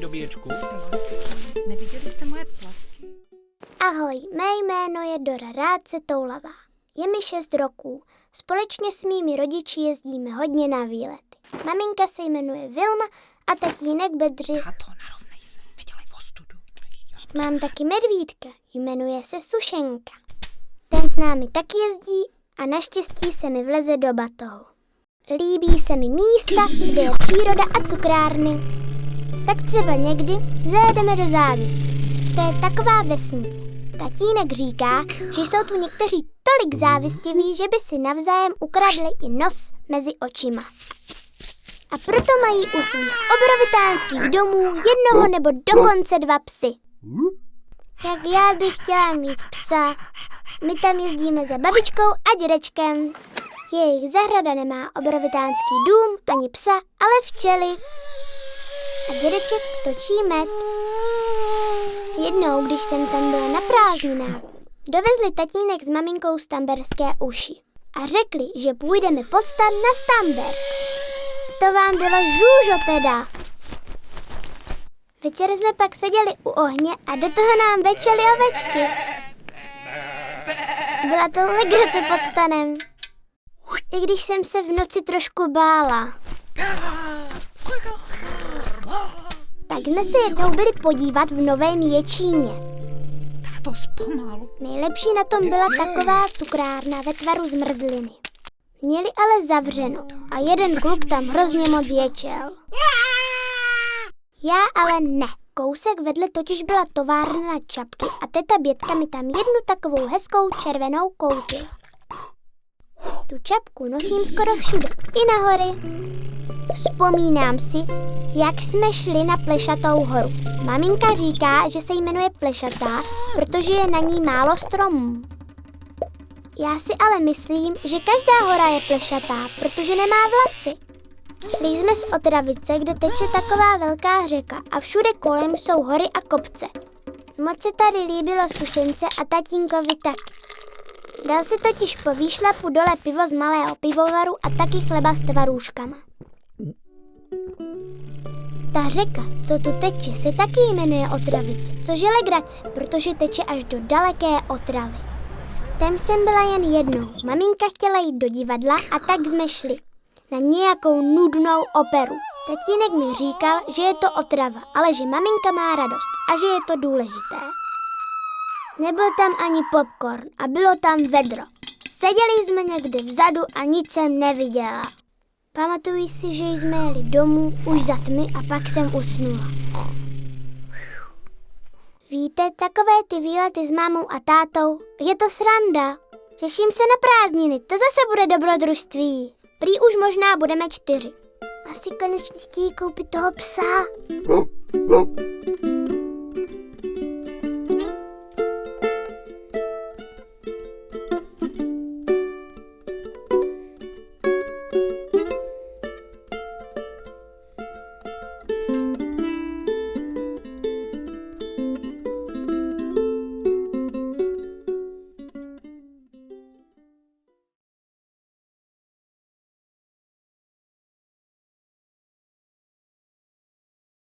nabíječku? Neviděli jste moje plavky? Ahoj, mé jméno je Dora Rádce Toulavá. Je mi 6 roků. Společně s mými rodiči jezdíme hodně na výlety. Maminka se jmenuje Vilma a tatínek Bedřich. Tato, narovnej se. Nedělej ostudu. Mám taky medvídka, jmenuje se Sušenka. Ten s námi taky jezdí a naštěstí se mi vleze do batohu. Líbí se mi místa, kde je příroda a cukrárny. Tak třeba někdy zajedeme do závisti. To je taková vesnice. Tatínek říká, že jsou tu někteří tolik závistiví, že by si navzájem ukradli i nos mezi očima. A proto mají u svých obrovitánských domů jednoho nebo dokonce dva psy. Jak já bych chtěla mít psa. My tam jezdíme za babičkou a dědečkem. Jejich zahrada nemá obrovitánský dům ani psa, ale včely. A dědeček točí med. Jednou, když jsem tam byla na prázdninách, dovezli tatínek s maminkou stamberské uši a řekli, že půjdeme pod stan na Stamberg. To vám bylo žůžo teda. Večer jsme pak seděli u ohně a do toho nám večely ovečky. Byla to legrace pod stanem. I když jsem se v noci trošku bála. Pak jsme se jednou byli podívat v Novém Ječíně. Tato, zpomalu. Nejlepší na tom byla taková cukrárna ve tvaru zmrzliny. Měli ale zavřeno a jeden kluk tam hrozně moc ječel. Já ale ne. Kousek vedle totiž byla továrna na čapky a teta Bětka mi tam jednu takovou hezkou červenou koutila. Tu čapku nosím skoro všude, i na hory. Vzpomínám si, jak jsme šli na Plešatou horu. Maminka říká, že se jmenuje Plešatá, protože je na ní málo stromů. Já si ale myslím, že každá hora je plešatá, protože nemá vlasy. Šli jsme z Otravice, kde teče taková velká řeka a všude kolem jsou hory a kopce. Moc se tady líbilo sušence a tatínkovi tak. Dal si totiž po výšlapu dole pivo z malého pivovaru a taky chleba s tvarůžkama. Ta řeka, co tu teče, se taky jmenuje Otravice, což je legrace, protože teče až do daleké Otravy. Tam jsem byla jen jednou. Maminka chtěla jít do divadla a tak jsme šli. Na nějakou nudnou operu. Tatínek mi říkal, že je to otrava, ale že maminka má radost a že je to důležité. Nebyl tam ani popcorn a bylo tam vedro. Seděli jsme někde vzadu a nic jsem neviděla. Pamatuji si, že jsme jeli domů už za tmy a pak jsem usnula. Víte, takové ty výlety s mámou a tátou, je to sranda. Těším se na prázdniny, to zase bude dobrodružství. Prý už možná budeme čtyři. Asi konečně chtějí koupit toho psa.